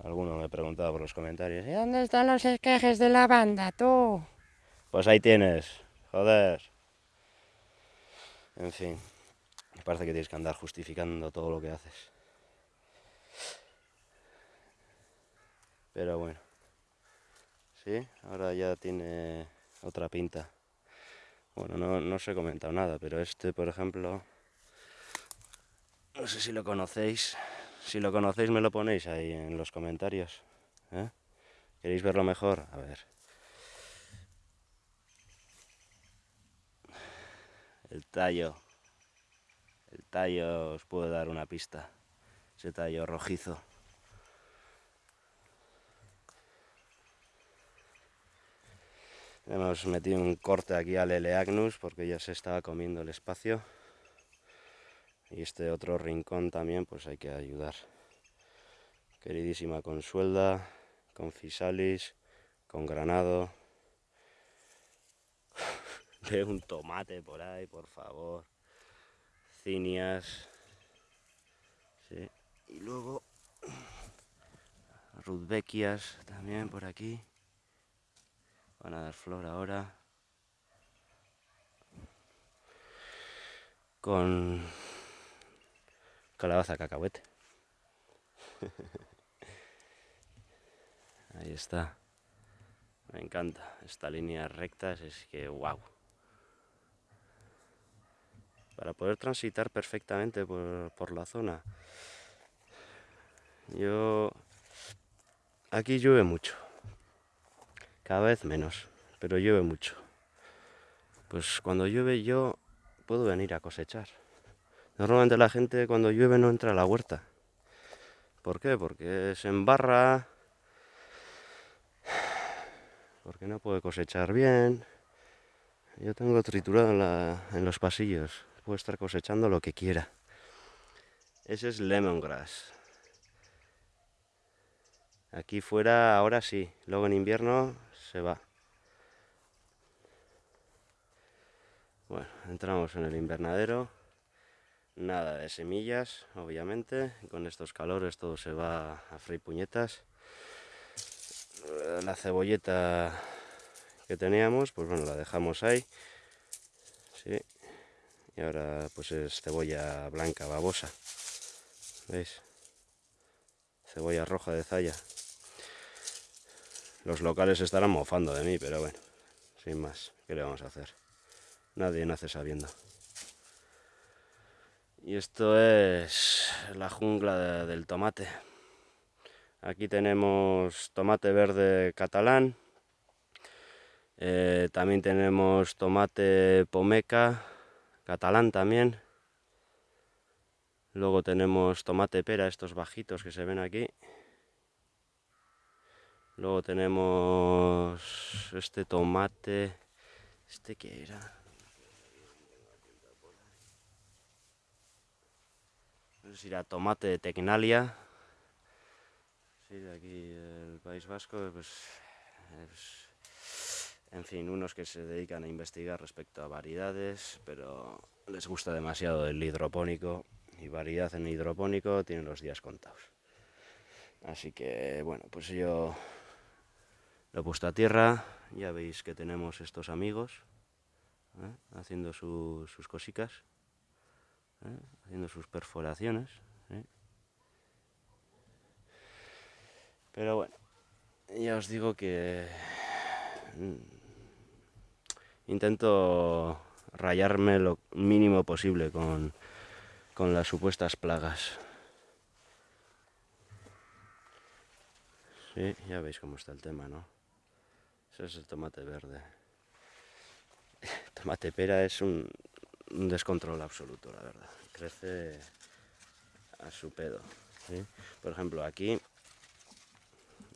S1: Alguno me preguntaba por los comentarios, ¿y dónde están los esquejes de lavanda, tú? Pues ahí tienes, joder. En fin, me parece que tienes que andar justificando todo lo que haces. Pero bueno, sí, ahora ya tiene otra pinta. Bueno, no, no os he comentado nada, pero este, por ejemplo, no sé si lo conocéis. Si lo conocéis, me lo ponéis ahí en los comentarios. ¿eh? ¿Queréis verlo mejor? A ver. El tallo. El tallo os puedo dar una pista. Ese tallo rojizo. Hemos metido un corte aquí al Eleagnus porque ya se estaba comiendo el espacio. Y este otro rincón también pues hay que ayudar. Queridísima Consuelda, con Fisalis, con Granado. Ve un tomate por ahí, por favor. Cinias. Y luego Rudbeckias también por aquí. Van a dar flor ahora. Con calabaza cacahuete. Ahí está. Me encanta. Esta línea rectas es que wow. Para poder transitar perfectamente por, por la zona. Yo... Aquí llueve mucho cada vez menos, pero llueve mucho. Pues cuando llueve yo puedo venir a cosechar. Normalmente la gente cuando llueve no entra a la huerta. ¿Por qué? Porque se embarra, porque no puede cosechar bien. Yo tengo triturado en, en los pasillos, puedo estar cosechando lo que quiera. Ese es lemongrass. Aquí fuera ahora sí, luego en invierno se va. Bueno, entramos en el invernadero. Nada de semillas, obviamente. Con estos calores todo se va a freír puñetas. La cebolleta que teníamos, pues bueno, la dejamos ahí. Sí. Y ahora pues es cebolla blanca, babosa. ¿Veis? Cebolla roja de zaya. Los locales estarán mofando de mí, pero bueno, sin más, ¿qué le vamos a hacer? Nadie nace sabiendo. Y esto es la jungla del tomate. Aquí tenemos tomate verde catalán. Eh, también tenemos tomate pomeca, catalán también. Luego tenemos tomate pera, estos bajitos que se ven aquí. Luego tenemos este tomate. ¿Este qué era? No sé si era tomate de Tecnalia. Sí, de aquí el País Vasco. Pues, en fin, unos que se dedican a investigar respecto a variedades, pero les gusta demasiado el hidropónico. Y variedad en hidropónico tienen los días contados. Así que, bueno, pues yo lo he puesto a tierra, ya veis que tenemos estos amigos ¿eh? haciendo sus cositas, ¿eh? haciendo sus perforaciones. ¿eh? Pero bueno, ya os digo que mm, intento rayarme lo mínimo posible con, con las supuestas plagas. Sí, ya veis cómo está el tema, ¿no? es el tomate verde. Tomate pera es un descontrol absoluto, la verdad. Crece a su pedo. Por ejemplo, aquí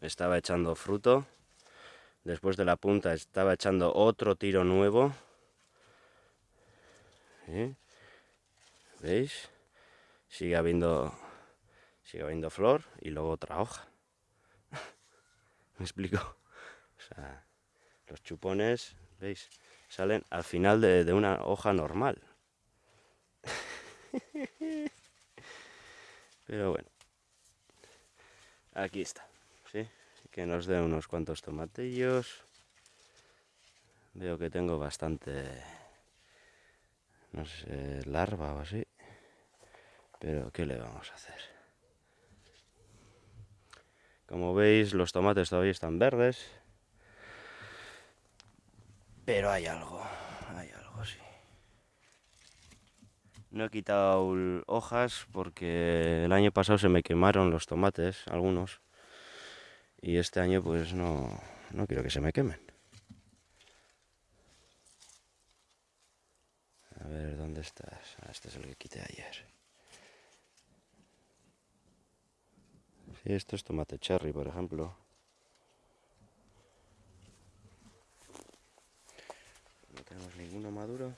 S1: estaba echando fruto. Después de la punta estaba echando otro tiro nuevo. ¿Veis? Sigue habiendo, sigue habiendo flor y luego otra hoja. ¿Me explico? Los chupones, ¿veis? Salen al final de, una hoja normal. Pero bueno, aquí está. Que nos dé unos cuantos tomatillos. Veo que tengo bastante, no sé, larva o así. Pero, ¿qué le vamos a hacer? Como veis, los tomates todavía están verdes. Pero hay algo, hay algo, sí. No he quitado hojas porque el año pasado se me quemaron los tomates, algunos. Y este año pues no, no quiero que se me quemen. A ver, ¿dónde estás? Ah, este es el que quité ayer. Sí, esto es tomate cherry, por ejemplo. No tenemos ninguno maduro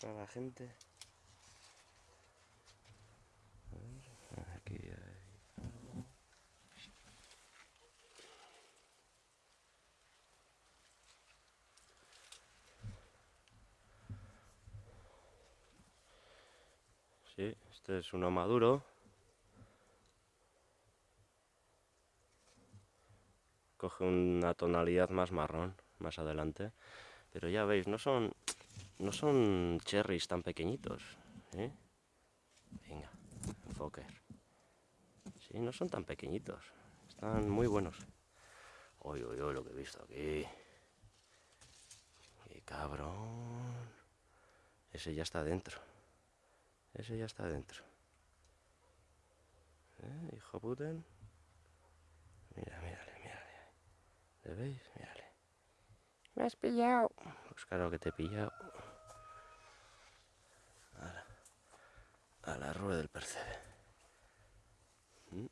S1: para la gente. Este es uno maduro. Coge una tonalidad más marrón más adelante. Pero ya veis, no son no son cherries tan pequeñitos. ¿eh? Venga, enfoque. Sí, no son tan pequeñitos. Están muy buenos. Uy, uy, uy, lo que he visto aquí. ¡Qué cabrón! Ese ya está dentro. Ese ya está dentro. ¿Eh? Hijo puten. Mira, mírale, mírale. ¿Le veis? Mírale. Me has pillado. Pues claro que te he pillado. a la rueda del percebe. Mm.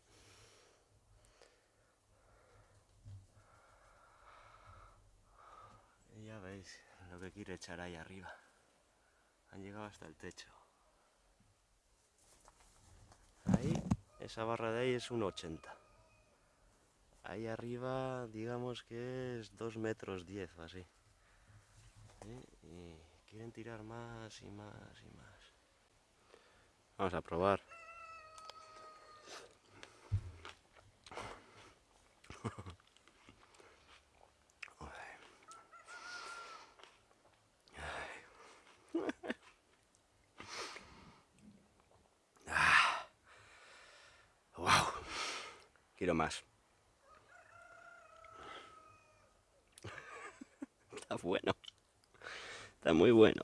S1: Y ya veis lo que quiere echar ahí arriba. Han llegado hasta el techo. Ahí, esa barra de ahí es un 80. Ahí arriba, digamos que es 2 metros 10 o así. Y quieren tirar más y más y más. Vamos a probar. wow. Quiero Está bueno. Está muy bueno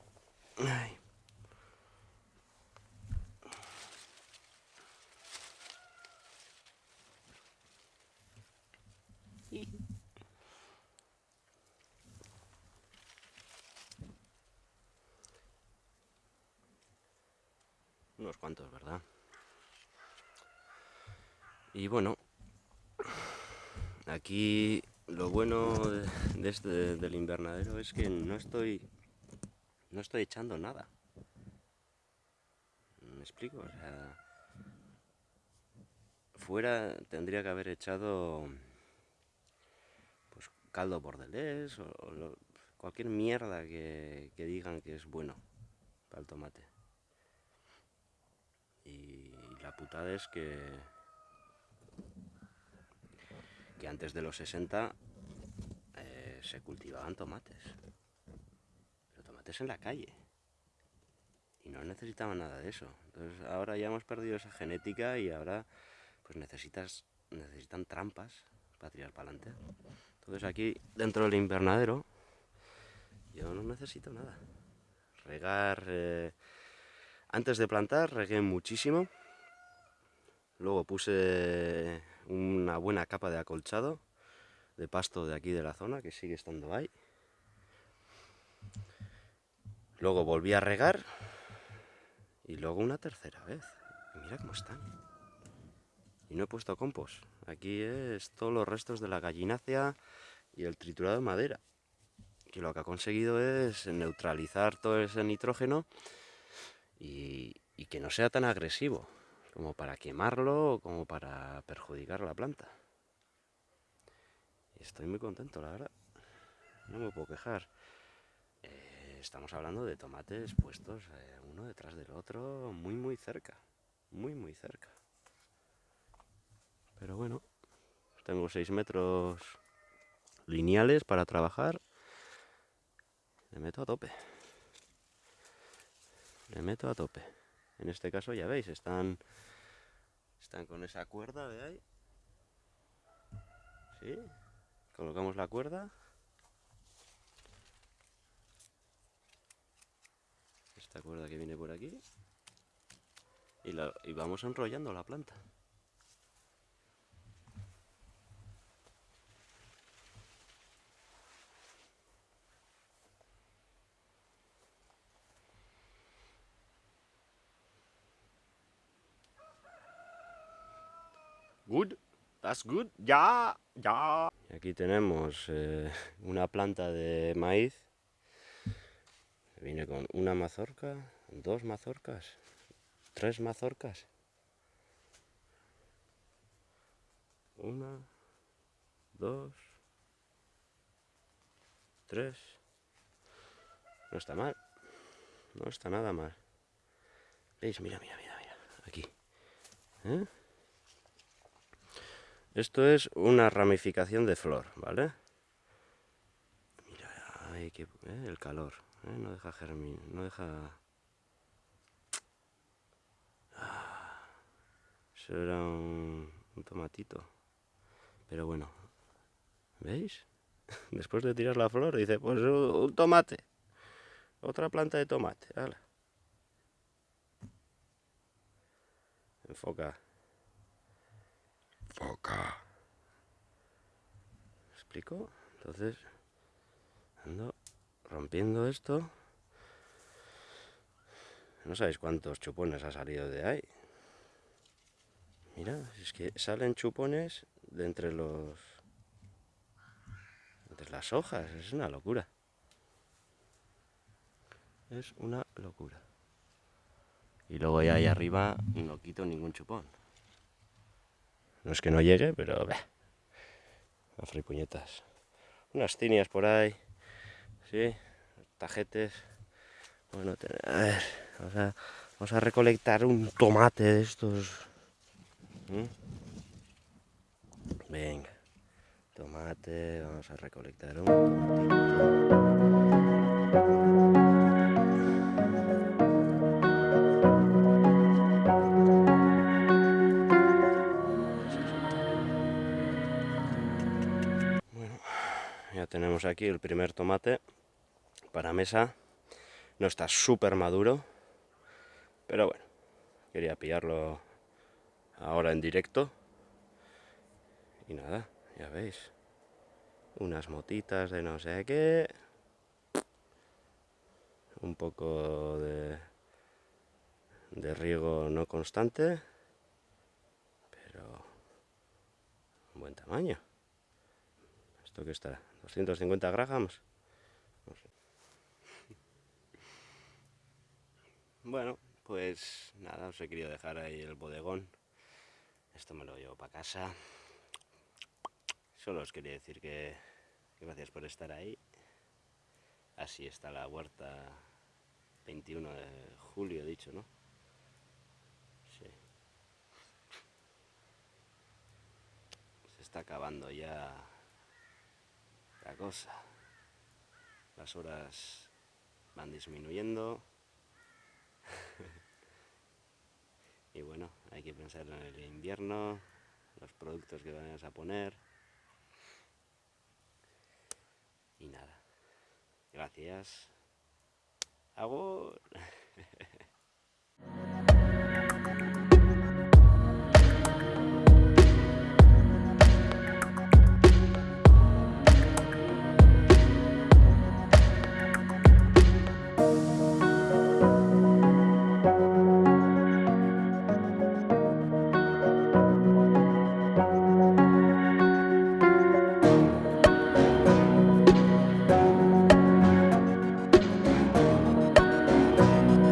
S1: cuantos, ¿verdad? Y bueno, aquí lo bueno de del invernadero es que no estoy no estoy echando nada. ¿Me explico? O sea, fuera tendría que haber echado pues caldo bordelés o, cualquier mierda que, que digan que es bueno para el tomate. Y la putada es que, que antes de los 60 se cultivaban tomates. Pero tomates en la calle. Y no necesitaban nada de eso. Entonces ahora ya hemos perdido esa genética y ahora pues necesitas, necesitan trampas para tirar para adelante. Entonces aquí dentro del invernadero yo no necesito nada. Regar... Eh, antes de plantar regué muchísimo. Luego puse una buena capa de acolchado de pasto de aquí de la zona que sigue estando ahí. Luego volví a regar y luego una tercera vez. mira cómo están. Y no he puesto compost. Aquí es todos los restos de la gallinácea y el triturado de madera. Que lo que ha conseguido es neutralizar todo ese nitrógeno y, y que no sea tan agresivo como para quemarlo o como para perjudicar la planta. Estoy muy contento, la verdad. No me puedo quejar estamos hablando de tomates puestos eh, uno detrás del otro, muy muy cerca, muy muy cerca. Pero bueno, tengo 6 metros lineales para trabajar. Le meto a tope. Le meto a tope. En este caso ya veis, están, están con esa cuerda de ahí. ¿Sí? Colocamos la cuerda. Esta cuerda que viene por aquí. Y, vamos enrollando la planta. Good, that's good, ya, ya. aquí tenemos eh, una planta de maíz Viene con una mazorca, dos mazorcas, tres mazorcas. Una, dos, tres. No está mal. No está nada mal. ¿Veis? Mira, mira, mira, mira. Aquí. ¿Eh? Esto es una ramificación de flor, ¿vale? Mira, ay, que, ¿eh? el calor. ¿eh? no deja germinar, no deja... Ah, eso era un, tomatito. Pero bueno, ¿veis? Después de tirar la flor, dice, pues un tomate. Otra planta de tomate, Enfoca. Enfoca. ¿Me explico? Entonces, ando rompiendo esto. No sabéis cuántos chupones ha salido de ahí. Mira, es que salen chupones de entre los... entre las hojas, es una locura. Es una locura. Y luego ya ahí arriba no quito ningún chupón. No es que no llegue, pero... A fripuñetas. Unas cinias por ahí. ¿sí? Tajetes. Bueno, a ver, vamos a, recolectar un tomate de estos. Venga, tomate, vamos a recolectar un aquí el primer tomate para mesa. No está súper maduro, pero bueno, quería pillarlo ahora en directo. Y nada, ya veis, unas motitas de no sé qué, un poco de, de riego no constante, pero buen tamaño. ¿Esto que está? ¿250 gramos? Bueno, pues nada, os he querido dejar ahí el bodegón. Esto me lo llevo para casa. Solo os quería decir que, gracias por estar ahí. Así está la huerta 21 de julio, dicho, ¿no? Sí. Se está acabando ya cosa. Las horas van disminuyendo. y bueno, hay que pensar en el invierno, los productos que vayas a poner. Y nada. Gracias. Agur.